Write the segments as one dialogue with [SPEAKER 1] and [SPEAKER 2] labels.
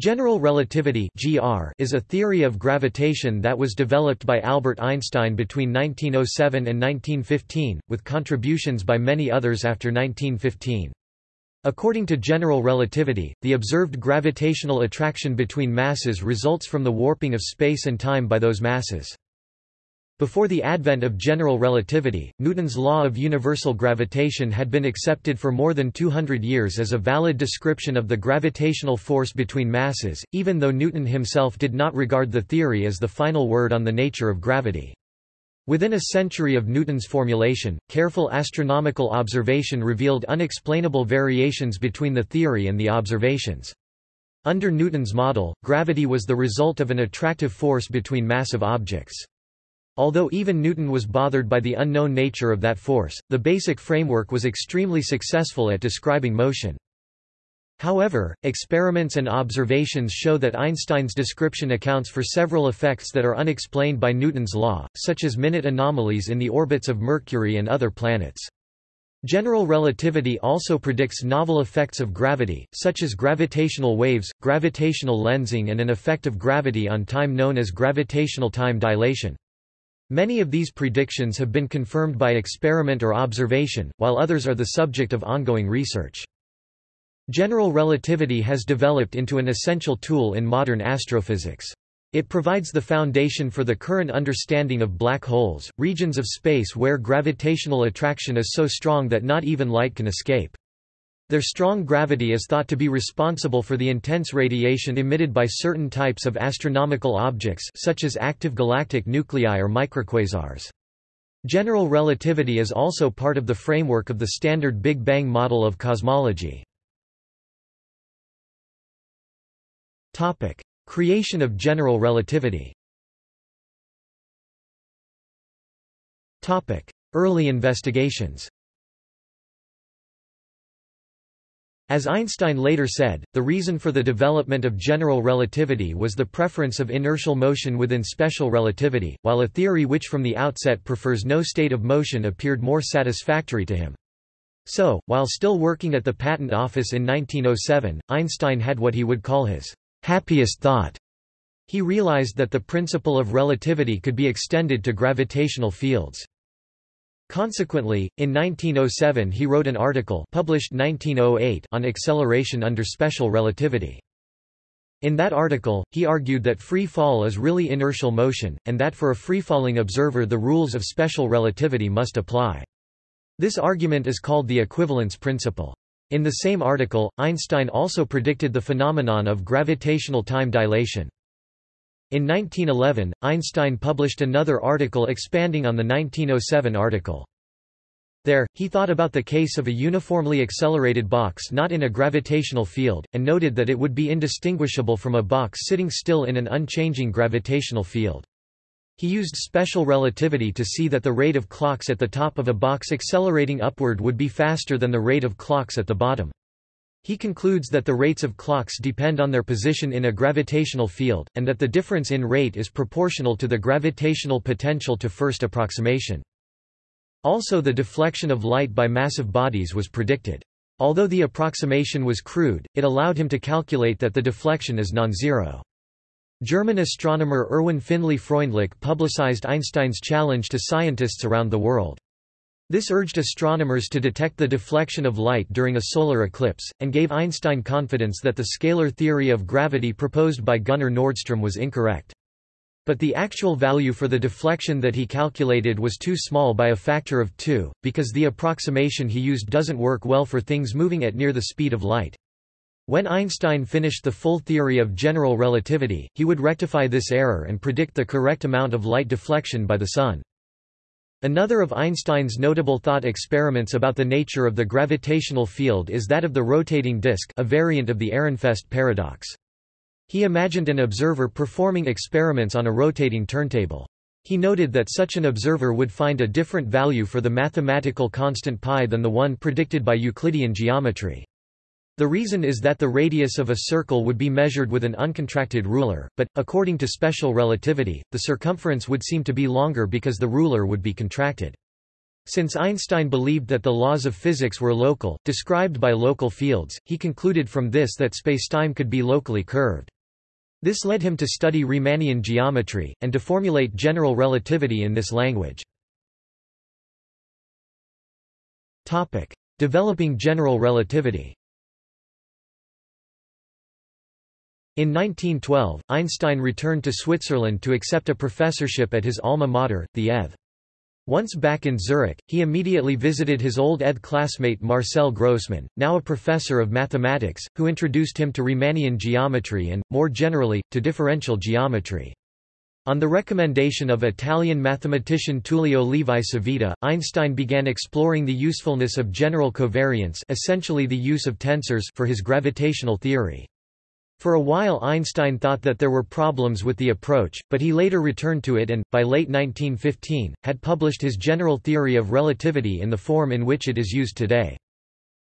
[SPEAKER 1] General relativity (GR) is a theory of gravitation that was developed by Albert Einstein between 1907 and 1915, with contributions by many others after 1915. According to general relativity, the observed gravitational attraction between masses results from the warping of space and time by those masses. Before the advent of general relativity, Newton's law of universal gravitation had been accepted for more than 200 years as a valid description of the gravitational force between masses, even though Newton himself did not regard the theory as the final word on the nature of gravity. Within a century of Newton's formulation, careful astronomical observation revealed unexplainable variations between the theory and the observations. Under Newton's model, gravity was the result of an attractive force between massive objects. Although even Newton was bothered by the unknown nature of that force, the basic framework was extremely successful at describing motion. However, experiments and observations show that Einstein's description accounts for several effects that are unexplained by Newton's law, such as minute anomalies in the orbits of Mercury and other planets. General relativity also predicts novel effects of gravity, such as gravitational waves, gravitational lensing and an effect of gravity on time known as gravitational time dilation. Many of these predictions have been confirmed by experiment or observation, while others are the subject of ongoing research. General relativity has developed into an essential tool in modern astrophysics. It provides the foundation for the current understanding of black holes, regions of space where gravitational attraction is so strong that not even light can escape. Their strong gravity is thought to be responsible for the intense radiation emitted by certain types of astronomical objects such as active galactic nuclei or microquasars. General relativity is also part of the framework of the standard Big Bang model of cosmology. Creation of general relativity Early investigations As Einstein later said, the reason for the development of general relativity was the preference of inertial motion within special relativity, while a theory which from the outset prefers no state of motion appeared more satisfactory to him. So, while still working at the Patent Office in 1907, Einstein had what he would call his happiest thought. He realized that the principle of relativity could be extended to gravitational fields. Consequently, in 1907 he wrote an article published 1908 on acceleration under special relativity. In that article, he argued that free fall is really inertial motion, and that for a free-falling observer the rules of special relativity must apply. This argument is called the equivalence principle. In the same article, Einstein also predicted the phenomenon of gravitational time dilation. In 1911, Einstein published another article expanding on the 1907 article. There, he thought about the case of a uniformly accelerated box not in a gravitational field, and noted that it would be indistinguishable from a box sitting still in an unchanging gravitational field. He used special relativity to see that the rate of clocks at the top of a box accelerating upward would be faster than the rate of clocks at the bottom. He concludes that the rates of clocks depend on their position in a gravitational field, and that the difference in rate is proportional to the gravitational potential to first approximation. Also the deflection of light by massive bodies was predicted. Although the approximation was crude, it allowed him to calculate that the deflection is non-zero. German astronomer Erwin Finlay Freundlich publicized Einstein's challenge to scientists around the world. This urged astronomers to detect the deflection of light during a solar eclipse, and gave Einstein confidence that the scalar theory of gravity proposed by Gunnar Nordström was incorrect. But the actual value for the deflection that he calculated was too small by a factor of 2, because the approximation he used doesn't work well for things moving at near the speed of light. When Einstein finished the full theory of general relativity, he would rectify this error and predict the correct amount of light deflection by the Sun. Another of Einstein's notable thought experiments about the nature of the gravitational field is that of the rotating disk a variant of the Ehrenfest paradox. He imagined an observer performing experiments on a rotating turntable. He noted that such an observer would find a different value for the mathematical constant pi than the one predicted by Euclidean geometry. The reason is that the radius of a circle would be measured with an uncontracted ruler, but, according to special relativity, the circumference would seem to be longer because the ruler would be contracted. Since Einstein believed that the laws of physics were local, described by local fields, he concluded from this that spacetime could be locally curved. This led him to study Riemannian geometry, and to formulate general relativity in this language. Developing general relativity In 1912, Einstein returned to Switzerland to accept a professorship at his alma mater, the ETH. Once back in Zurich, he immediately visited his old ETH classmate Marcel Grossmann, now a professor of mathematics, who introduced him to Riemannian geometry and, more generally, to differential geometry. On the recommendation of Italian mathematician Tullio Levi Civita, Einstein began exploring the usefulness of general covariance essentially the use of tensors for his gravitational theory. For a while Einstein thought that there were problems with the approach, but he later returned to it and, by late 1915, had published his general theory of relativity in the form in which it is used today.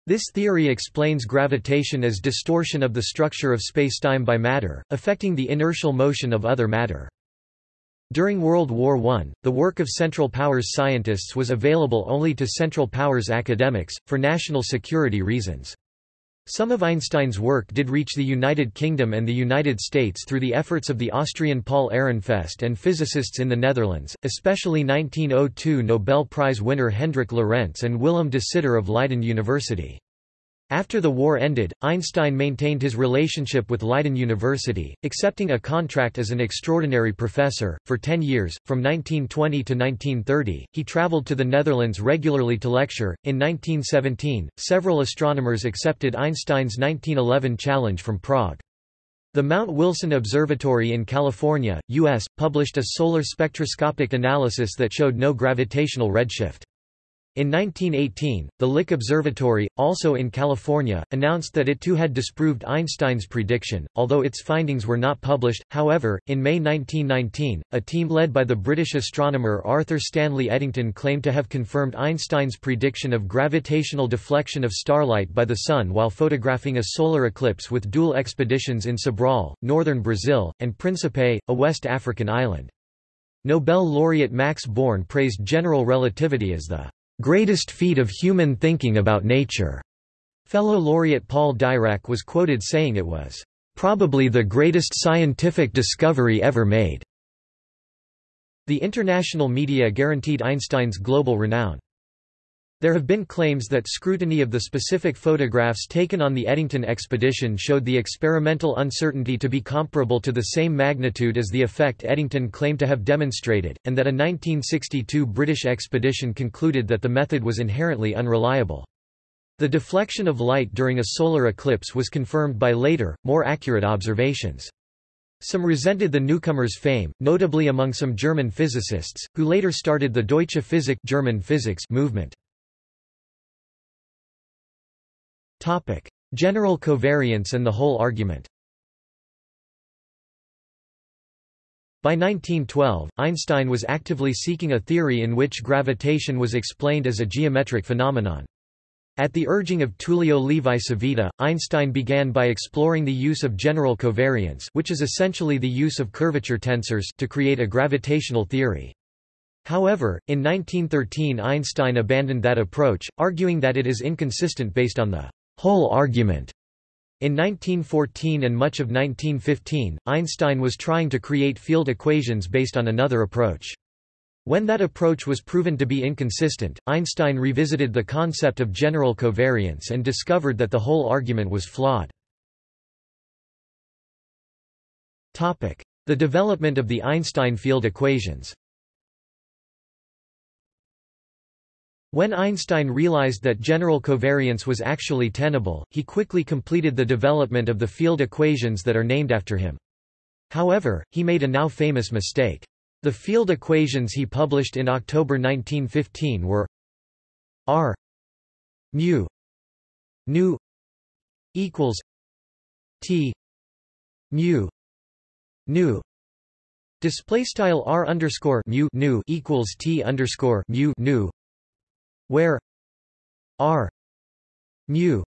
[SPEAKER 1] This theory explains gravitation as distortion of the structure of spacetime by matter, affecting the inertial motion of other matter. During World War I, the work of Central Powers scientists was available only to Central Powers academics, for national security reasons. Some of Einstein's work did reach the United Kingdom and the United States through the efforts of the Austrian Paul Ehrenfest and physicists in the Netherlands, especially 1902 Nobel Prize winner Hendrik Lorentz and Willem de Sitter of Leiden University. After the war ended, Einstein maintained his relationship with Leiden University, accepting a contract as an extraordinary professor. For ten years, from 1920 to 1930, he traveled to the Netherlands regularly to lecture. In 1917, several astronomers accepted Einstein's 1911 challenge from Prague. The Mount Wilson Observatory in California, U.S., published a solar spectroscopic analysis that showed no gravitational redshift. In 1918, the Lick Observatory, also in California, announced that it too had disproved Einstein's prediction, although its findings were not published. However, in May 1919, a team led by the British astronomer Arthur Stanley Eddington claimed to have confirmed Einstein's prediction of gravitational deflection of starlight by the Sun while photographing a solar eclipse with dual expeditions in Sobral, northern Brazil, and Principe, a West African island. Nobel laureate Max Born praised general relativity as the greatest feat of human thinking about nature. Fellow laureate Paul Dirac was quoted saying it was, probably the greatest scientific discovery ever made. The international media guaranteed Einstein's global renown. There have been claims that scrutiny of the specific photographs taken on the Eddington expedition showed the experimental uncertainty to be comparable to the same magnitude as the effect Eddington claimed to have demonstrated, and that a 1962 British expedition concluded that the method was inherently unreliable. The deflection of light during a solar eclipse was confirmed by later, more accurate observations. Some resented the newcomer's fame, notably among some German physicists, who later started the Deutsche Physik German physics movement. Topic: General covariance and the hole argument. By 1912, Einstein was actively seeking a theory in which gravitation was explained as a geometric phenomenon. At the urging of Tullio Levi Civita, Einstein began by exploring the use of general covariance which is essentially the use of curvature tensors to create a gravitational theory. However, in 1913 Einstein abandoned that approach, arguing that it is inconsistent based on the Hole argument. In 1914 and much of 1915, Einstein was trying to create field equations based on another approach. When that approach was proven to be inconsistent, Einstein revisited the concept of general covariance and discovered that the hole argument was flawed. The development of the Einstein field equations When Einstein realized that general covariance was actually tenable, he quickly completed the development of the field equations that are named after him. However, he made a now famous mistake. The field equations he published in October 1915 were r mu nu equals t mu nu display style r underscore mu nu equals t underscore mu nu where r mu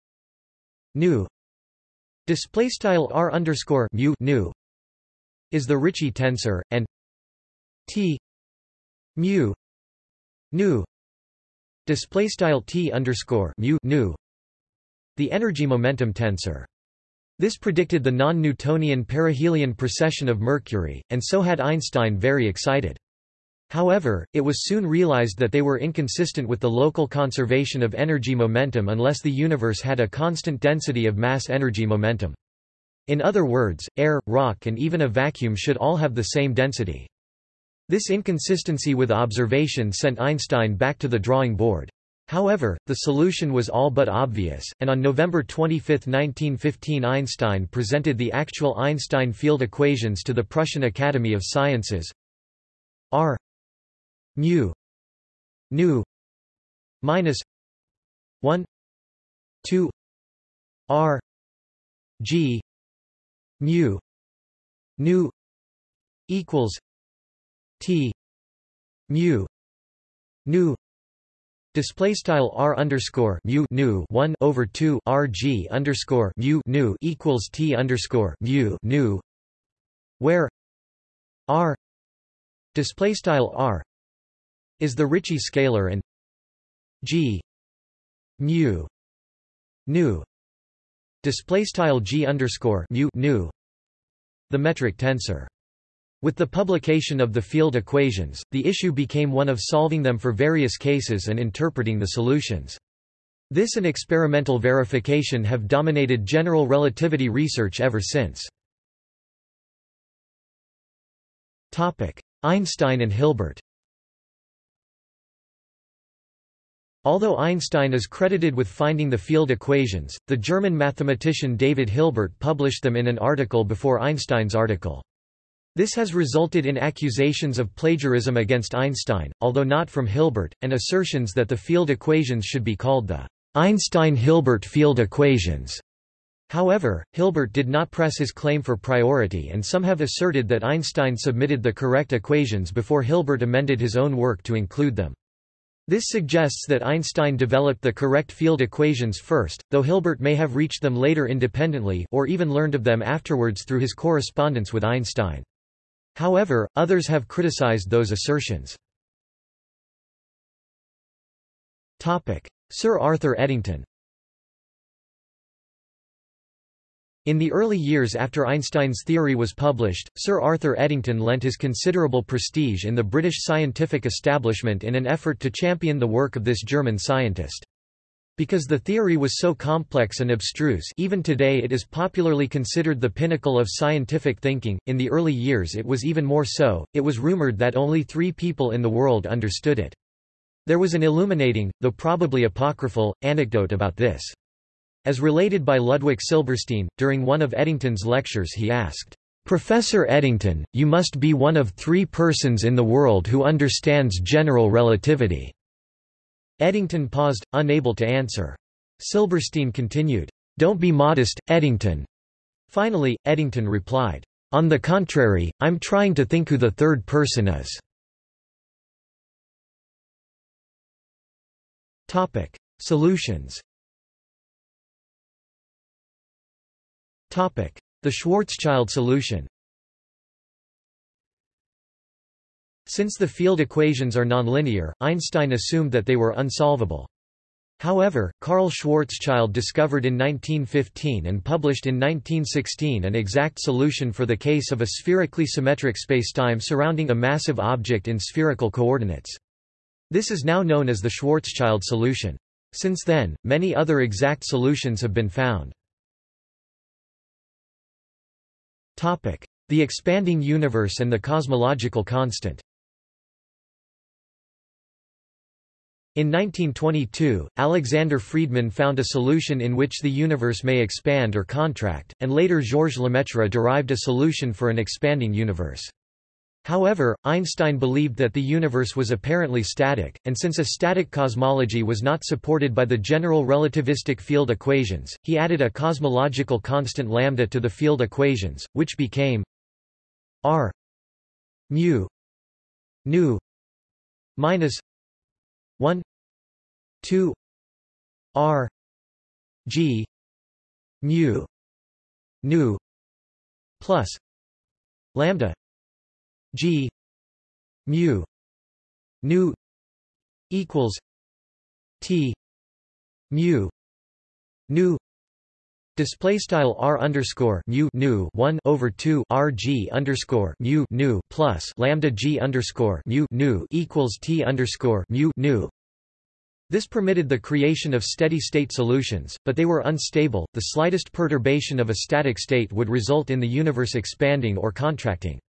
[SPEAKER 1] nu display style r underscore mu nu is the Ricci tensor and t mu nu display style t underscore mu nu the energy momentum tensor. This predicted the non-Newtonian perihelion precession of Mercury, and so had Einstein very excited. However, it was soon realized that they were inconsistent with the local conservation of energy momentum unless the universe had a constant density of mass energy momentum. In other words, air, rock and even a vacuum should all have the same density. This inconsistency with observation sent Einstein back to the drawing board. However, the solution was all but obvious, and on November 25, 1915 Einstein presented the actual Einstein field equations to the Prussian Academy of Sciences. R mu. Nu. Minus 1 2 r. G. Mu. Nu. Equals t. Mu. Nu. Display style r underscore mu nu one over two r g underscore mu nu equals t underscore mu nu, where r display style r is the Ricci scalar and g mu nu display style g underscore mu nu the metric tensor. With the publication of the field equations, the issue became one of solving them for various cases and interpreting the solutions. This and experimental verification have dominated general relativity research ever since. Einstein and Hilbert Although Einstein is credited with finding the field equations, the German mathematician David Hilbert published them in an article before Einstein's article. This has resulted in accusations of plagiarism against Einstein, although not from Hilbert, and assertions that the field equations should be called the Einstein-Hilbert field equations. However, Hilbert did not press his claim for priority and some have asserted that Einstein submitted the correct equations before Hilbert amended his own work to include them. This suggests that Einstein developed the correct field equations first, though Hilbert may have reached them later independently or even learned of them afterwards through his correspondence with Einstein. However, others have criticized those assertions. Sir Arthur Eddington In the early years after Einstein's theory was published, Sir Arthur Eddington lent his considerable prestige in the British scientific establishment in an effort to champion the work of this German scientist. Because the theory was so complex and abstruse even today it is popularly considered the pinnacle of scientific thinking, in the early years it was even more so, it was rumoured that only three people in the world understood it. There was an illuminating, though probably apocryphal, anecdote about this. As related by Ludwig Silberstein, during one of Eddington's lectures he asked, "'Professor Eddington, you must be one of three persons in the world who understands general relativity." Eddington paused, unable to answer. Silberstein continued, "'Don't be modest, Eddington." Finally, Eddington replied, "'On the contrary, I'm trying to think who the third person is." Solutions The Schwarzschild solution Since the field equations are nonlinear, Einstein assumed that they were unsolvable. However, Karl Schwarzschild discovered in 1915 and published in 1916 an exact solution for the case of a spherically symmetric spacetime surrounding a massive object in spherical coordinates. This is now known as the Schwarzschild solution. Since then, many other exact solutions have been found. The expanding universe and the cosmological constant In 1922, Alexander Friedmann found a solution in which the universe may expand or contract, and later Georges Lemaitre derived a solution for an expanding universe. However, Einstein believed that the universe was apparently static, and since a static cosmology was not supported by the general relativistic field equations, he added a cosmological constant lambda to the field equations, which became r mu nu minus 1 2 r g mu nu plus lambda G mu nu equals T mu nu display style r underscore mu nu 1 over 2 r g underscore mu nu plus lambda g underscore mu nu equals t underscore mu nu this permitted the creation of steady-state solutions, but they were unstable. The slightest perturbation of a static state would result in the universe expanding or contracting.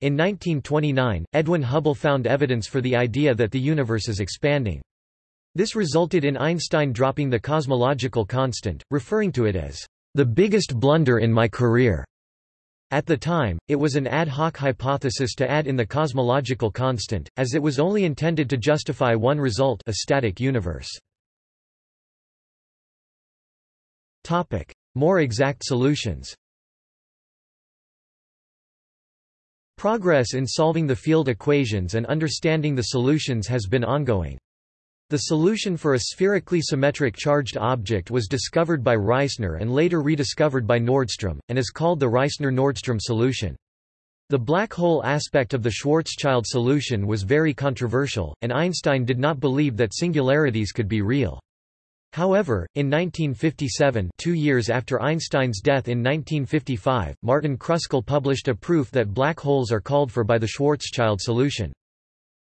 [SPEAKER 1] In 1929, Edwin Hubble found evidence for the idea that the universe is expanding. This resulted in Einstein dropping the cosmological constant, referring to it as the biggest blunder in my career. At the time, it was an ad hoc hypothesis to add in the cosmological constant, as it was only intended to justify one result a static universe. More exact solutions Progress in solving the field equations and understanding the solutions has been ongoing. The solution for a spherically symmetric charged object was discovered by Reissner and later rediscovered by Nordström, and is called the Reissner-Nordström solution. The black hole aspect of the Schwarzschild solution was very controversial, and Einstein did not believe that singularities could be real. However, in 1957 two years after Einstein's death in 1955, Martin Kruskal published a proof that black holes are called for by the Schwarzschild solution.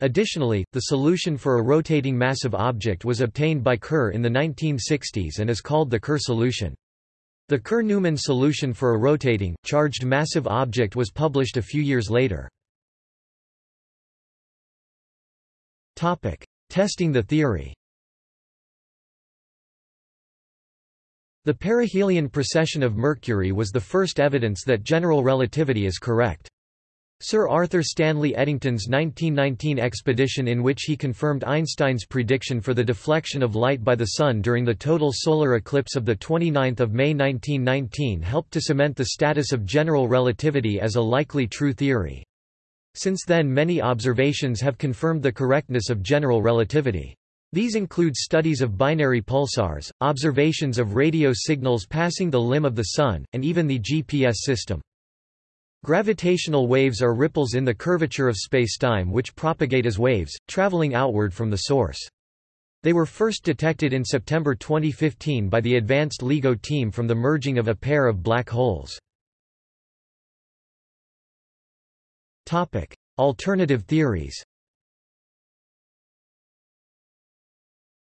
[SPEAKER 1] Additionally, the solution for a rotating massive object was obtained by Kerr in the 1960s and is called the Kerr solution. The Kerr-Newman solution for a rotating, charged massive object was published a few years later. Testing the theory The perihelion precession of Mercury was the first evidence that general relativity is correct. Sir Arthur Stanley Eddington's 1919 expedition in which he confirmed Einstein's prediction for the deflection of light by the Sun during the total solar eclipse of 29 May 1919 helped to cement the status of general relativity as a likely true theory. Since then many observations have confirmed the correctness of general relativity. These include studies of binary pulsars, observations of radio signals passing the limb of the Sun, and even the GPS system. Gravitational waves are ripples in the curvature of spacetime which propagate as waves, traveling outward from the source. They were first detected in September 2015 by the Advanced LIGO team from the merging of a pair of black holes. Alternative theories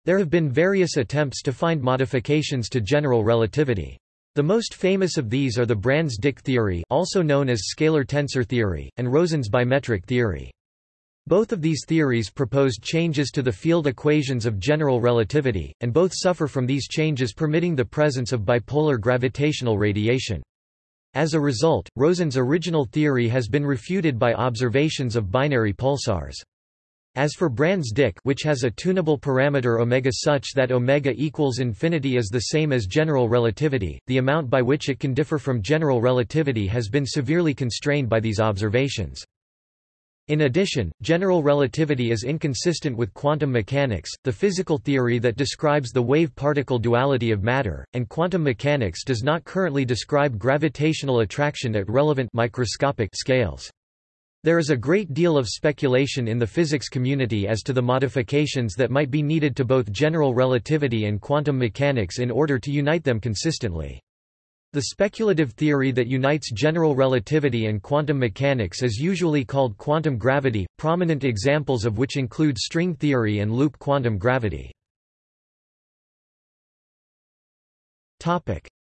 [SPEAKER 1] There have been various attempts to find modifications to general relativity. The most famous of these are the Brans-Dicke theory also known as scalar tensor theory, and Rosen's bimetric theory. Both of these theories proposed changes to the field equations of general relativity, and both suffer from these changes permitting the presence of bipolar gravitational radiation. As a result, Rosen's original theory has been refuted by observations of binary pulsars. As for Brans-Dicke which has a tunable parameter omega such that omega equals infinity is the same as general relativity, the amount by which it can differ from general relativity has been severely constrained by these observations. In addition, general relativity is inconsistent with quantum mechanics, the physical theory that describes the wave-particle duality of matter, and quantum mechanics does not currently describe gravitational attraction at relevant microscopic scales. There is a great deal of speculation in the physics community as to the modifications that might be needed to both general relativity and quantum mechanics in order to unite them consistently. The speculative theory that unites general relativity and quantum mechanics is usually called quantum gravity, prominent examples of which include string theory and loop quantum gravity.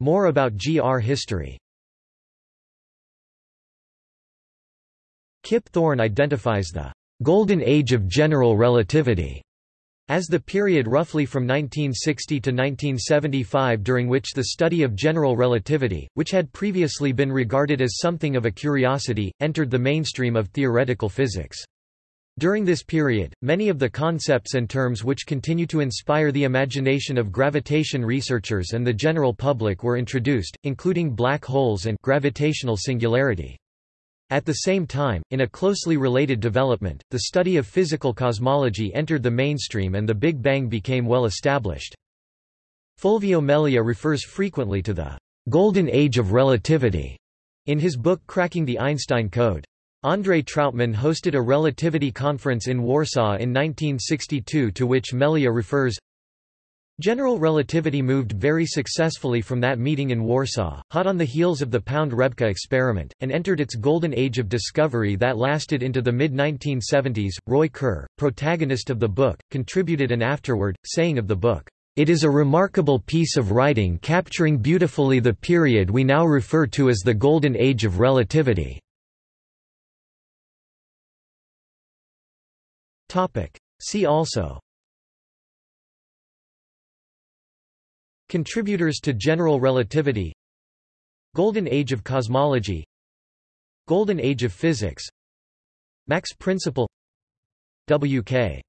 [SPEAKER 1] More about GR history Kip Thorne identifies the «golden age of general relativity» as the period roughly from 1960 to 1975 during which the study of general relativity, which had previously been regarded as something of a curiosity, entered the mainstream of theoretical physics. During this period, many of the concepts and terms which continue to inspire the imagination of gravitation researchers and the general public were introduced, including black holes and gravitational singularity. At the same time, in a closely related development, the study of physical cosmology entered the mainstream and the Big Bang became well established. Fulvio Melia refers frequently to the «golden age of relativity» in his book Cracking the Einstein Code. Andrei Trautman hosted a relativity conference in Warsaw in 1962 to which Melia refers, General relativity moved very successfully from that meeting in Warsaw, hot on the heels of the Pound-Rebka experiment, and entered its golden age of discovery that lasted into the mid-1970s. Roy Kerr, protagonist of the book, contributed an afterword, saying of the book, "...it is a remarkable piece of writing capturing beautifully the period we now refer to as the golden age of relativity." See also Contributors to general relativity Golden Age of cosmology Golden Age of physics Mach's principle W.K.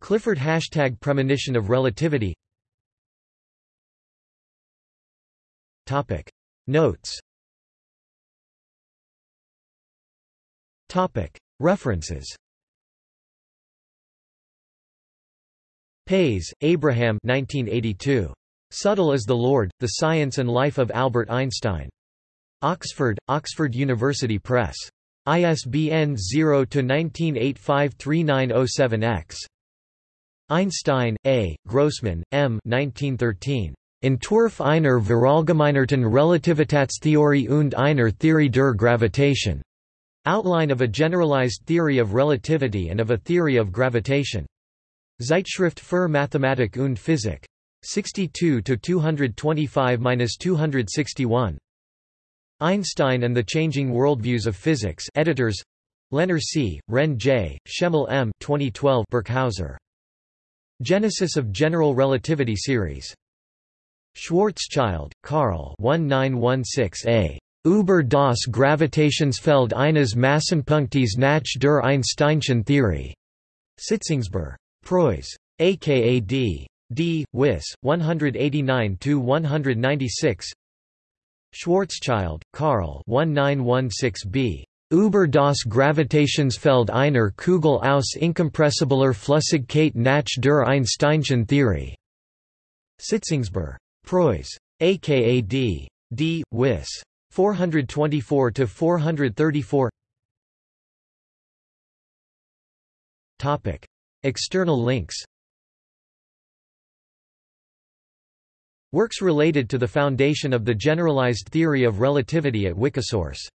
[SPEAKER 1] Clifford Hashtag Premonition of relativity. Topic. Notes. Topic. References. Pais, Abraham 1982. Subtle is the Lord, The Science and Life of Albert Einstein. Oxford, Oxford University Press. ISBN 0-19853907-X. Einstein, A., Grossmann, M. 1913. Entwurf einer Verallgemeinerten Relativitätstheorie und einer Theorie der Gravitation. Outline of a generalized theory of relativity and of a theory of gravitation. Zeitschrift für Mathematik und Physik. 62-225-261. Einstein and the Changing Worldviews of Physics editors Lehner C., Renn J., Schemmel M. 2012 Birkhäuser. Genesis of General Relativity Series. Schwarzschild, Karl 1916a. Über das Gravitationsfeld eines Massenpunktes nach der Einsteinschen Theorie. Sitzungsber. Preuss. aka D. Wiss, Wyss, 189–196 Schwarzschild, Karl 1916b. Über das Gravitationsfeld einer Kugel aus inkompressibler Flüssigkeit nach der Einsteinschen Theorie. Sitzungsber. Preuss. aka D. D. Wyss. 424–434 External links Works related to the foundation of the generalized theory of relativity at Wikisource